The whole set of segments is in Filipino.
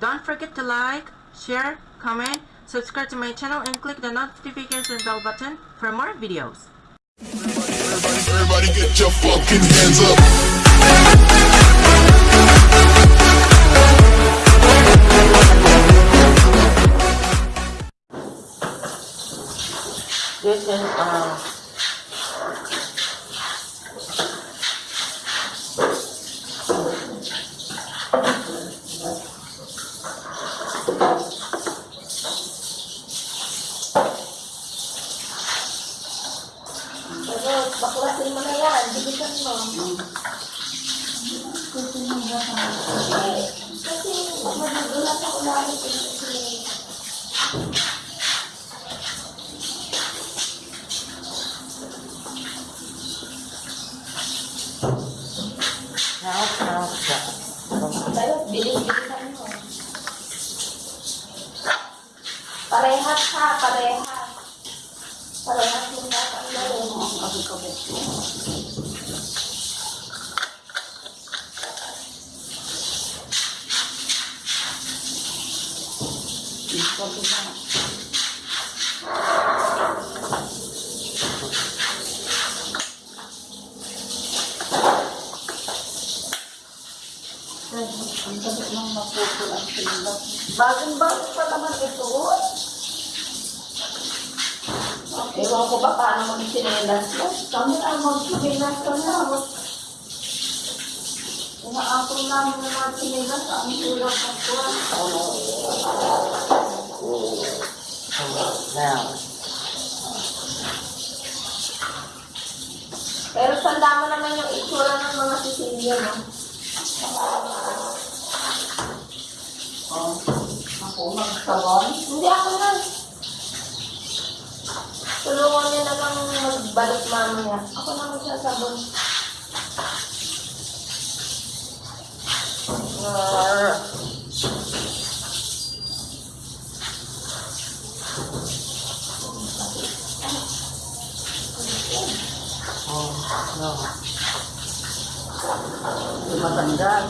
Don't forget to like, share, comment, subscribe to my channel, and click the notification bell button for more videos. Everybody, everybody get your fucking hands up. This is uh Pero baklasin mo na yan, dibitan mo. Kasi magugulat ako lagi kasi Parehas ha, parehas. Parehas yung dapat gawin. Bagong-bago pa naman ito. Ewan ko ba paano mag-sinelas mo? Kami ang mag-sinelas ka na. Inaapon namin ng mga sinelas ang tulad ng kuwan. Pero tanda mo naman yung itsura ng mga Sicilian, no? Ako magsabon. Hindi ako na. Tulungan niya na lang magbalot mamaya. Ako na magsasabon. Arr. Oh, no. Hindi matanggal.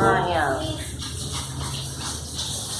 Ah, yeah.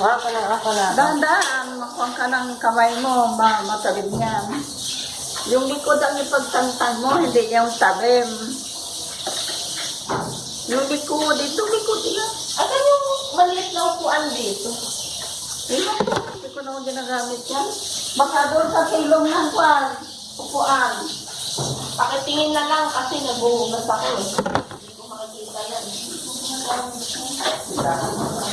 Ako na, ako na. Dahan-dahan. Makuha ka ng kamay mo. Ma matabid niyan. Yung likod ang ipagtantang mo, hindi yung tabim. Yung likod, ito likod yan. Asan yung maliit na upuan dito? Ito, hindi ko naman ginagamit yan. Baka doon sa silong ng kwan. Upuan. Pakitingin na lang kasi naguhugas ako eh. Hindi ko makikita yan. Kana,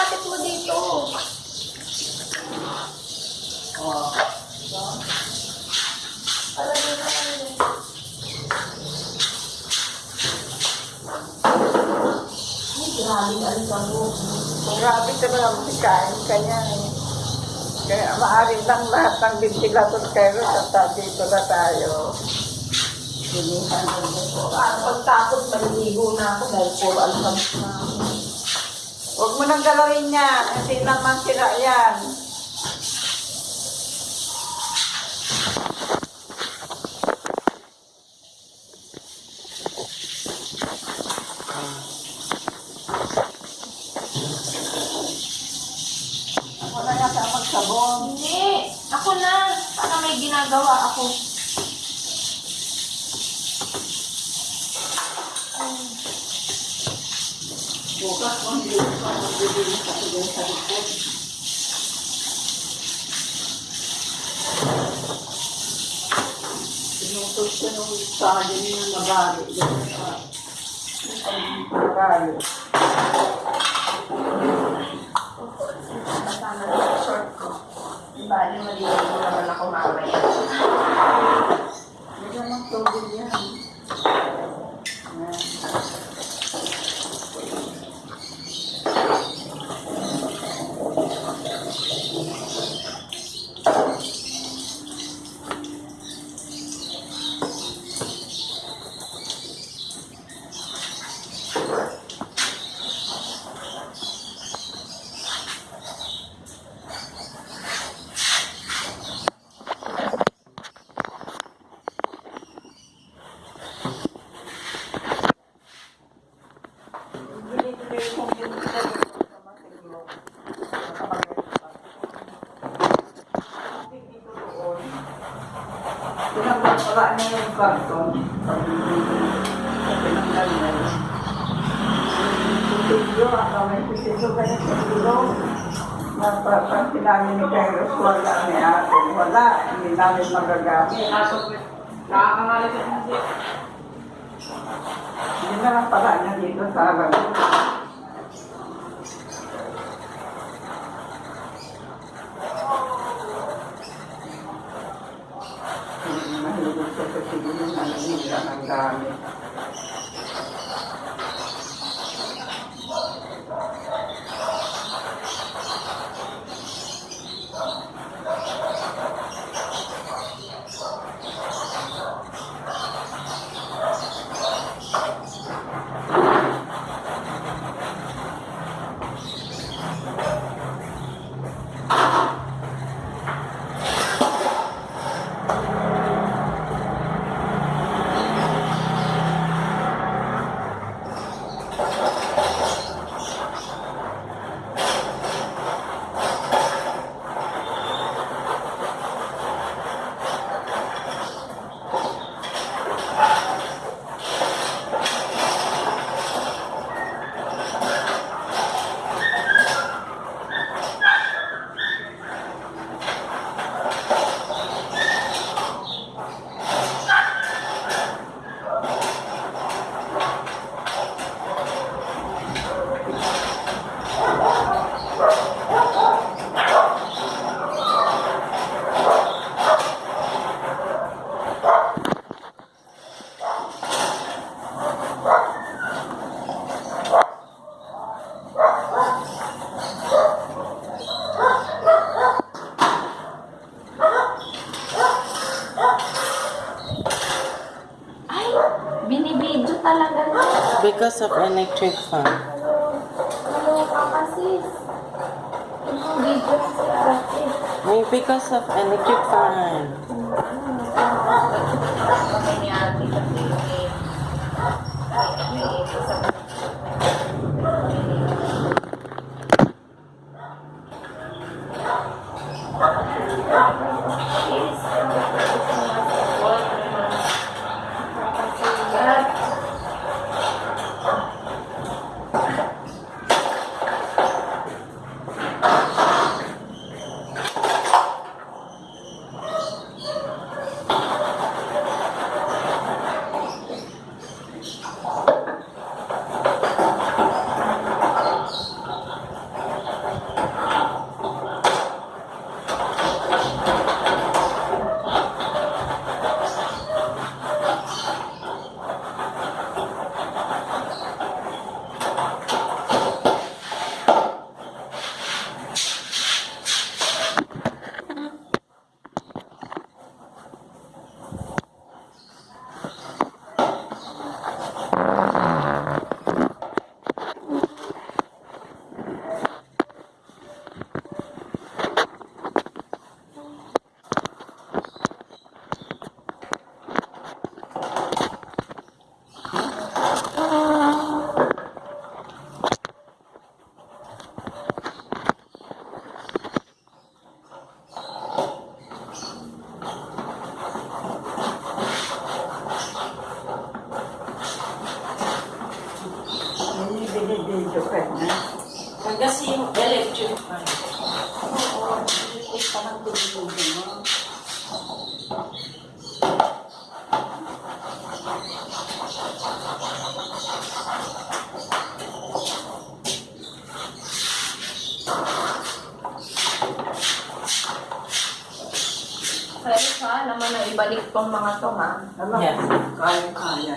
ilapit mo dito. Oh. Para dito. Ay, grabe ka rin ako. Grabe ka na kain ka niya eh. Kaya maaari lang lahat ng ventilator kayo sa dito na tayo. Sinihan ng ito. Para pagtapos, maliligo na ako dahil puro alhams na ako. Huwag mo nang galawin yan. Hindi naman sira yan. Ako na yata magsabon. Hindi. Ako na. Para may ginagawa ako. Bukas mo hindi ko magbibili sa sa likod. Sinutot ko nung saging na nabali. Doon sa nabali. Kasama yung short ko. Bali, maliligo naman ako mamaya. Tinanggal pala niya yung karton. Kusilyo, ang kamay kusilyo kaya sa ilong. Napapag namin ni Kairos, wala ni ate. Wala, hindi namin magagamit. Nakakangalit at hindi. Hindi na lang pala niya dito sa alam. Hindi mahilig sa kusilyo ng nila ng gamit. Ay, binibidyo talaga na. Because of electric fan. Ano ka kasi? Yung video si ate. May because of electric fan. Ibalik tong mga to ha. Yes. kaya-kaya.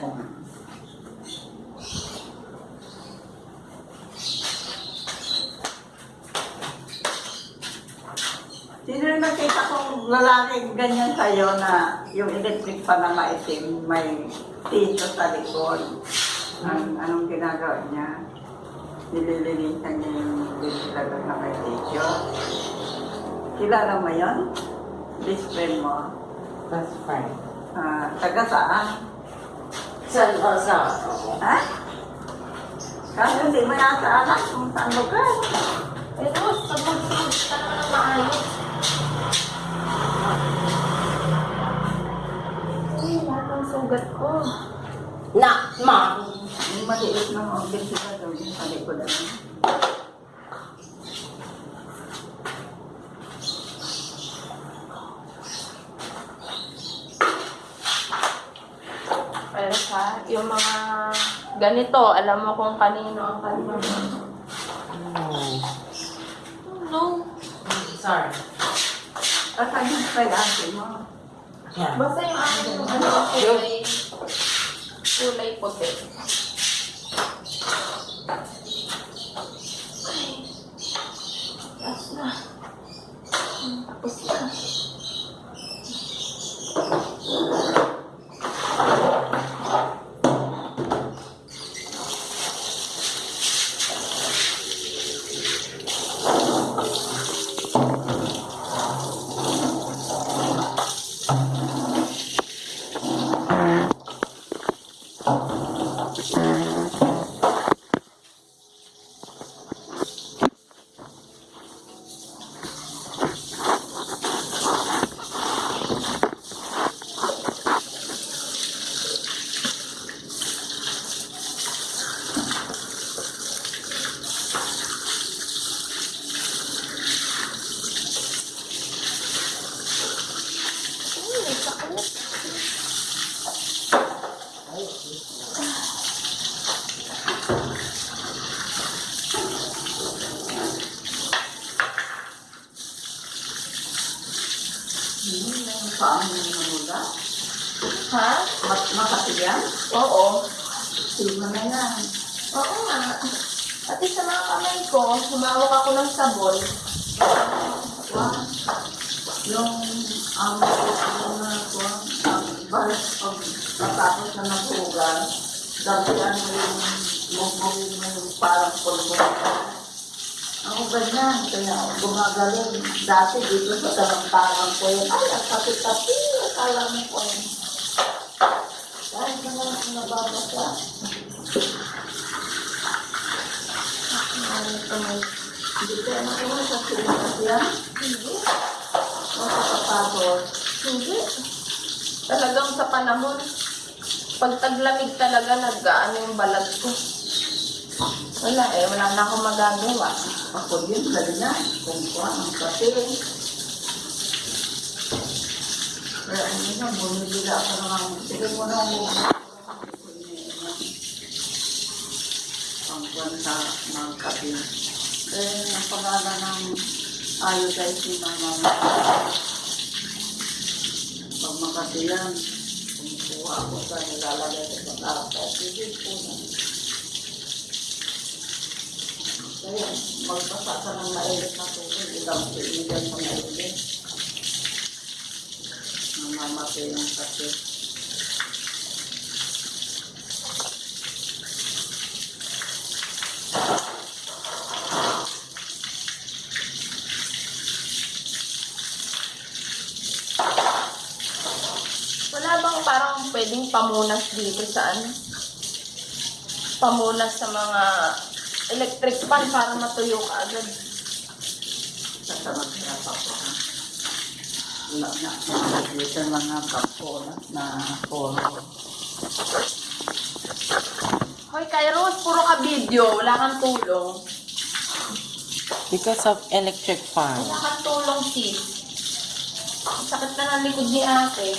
Sino yung nakita kong lalaki ganyan sa'yo na yung electric pa na maitim, may tito sa likod. Ang, anong ginagawa niya? Nililinisan niya yung ventilador na may tito. Kilala mo yun? Best friend mo? That's fine. Ah, taga saan? Sa, uh, sa, Ha? Kasi hindi mo yata alam kung saan lugar. Pero sa magsunod ka na maayos. ugat ko. Na, ma. Maliit na mga ventilador yung sa likod ano. Pero sa, yung mga ganito, alam mo kung kanino ang kanino. No. Sorry. Asan yung kailangan mo? Yeah. Basta yung akin yung ano, kulay, kulay puti. Hmm, yung paan mo namuga? Ha? Mat makati yan? Oo. Sino na yan? Oo nga. Pati sa mga kamay ko, humawak ako ng sabon. Wow. Yung um, na ko, ang balik pag natapos na napugan, dabihan mo yung mugbungin mo yung parang pulbo. Ako ganyan, kaya gumagaling. Dati dito sa talang-talang ko yun, ay, ang kapit-kapit, akala mo ko yun. Dahil na lang ako nababasa. Ano. Hindi ko na ko sa silikas yan. Hindi. O sa kapagod. Hindi. Talagang sa panahon, pag taglamig talaga, nag-ano yung balat ko. Wala eh, wala na akong magagawa. Ako din, ganyan. Kung ko ang kape. Kaya ano na, bumibila ako ng sige mo na ako. Ang buwan sa mga kape. Eh, ang pangalan ng iodizing ng mga pag makati yan, kumukuha ako sa nilalagay sa pagkakata. Sige po na. Kaya magbasa ka ng mainit na tubig, ilang pinigyan sa mainit. Namamatay ang sakit. Pwedeng pamunas dito sa ano? Pamunas sa mga electric fan para matuyo ka agad. Sasamag na pa po. Wala na. Dito mga kapola na polo. Hoy, Kairos, puro ka video. Wala kang tulong. Because of electric fan. Wala kang tulong, sis. Sakit na ng likod ni ate.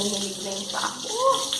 Nanginginig na yung pa ako.